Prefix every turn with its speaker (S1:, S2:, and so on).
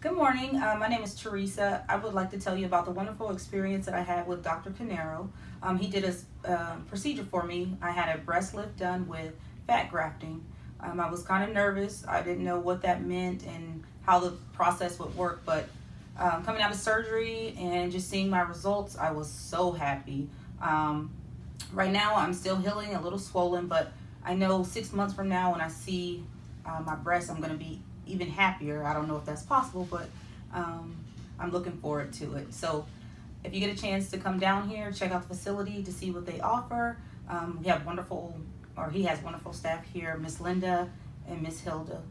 S1: Good morning. Uh, my name is Teresa. I would like to tell you about the wonderful experience that I had with Dr. Canero. Um, he did a uh, procedure for me. I had a breast lift done with fat grafting. Um, I was kind of nervous. I didn't know what that meant and how the process would work, but um, coming out of surgery and just seeing my results, I was so happy. Um, right now, I'm still healing, a little swollen, but I know six months from now when I see uh, my breast, I'm going to be even happier. I don't know if that's possible, but um, I'm looking forward to it. So if you get a chance to come down here, check out the facility to see what they offer. Um, we have wonderful, or he has wonderful staff here, Miss Linda and Miss Hilda.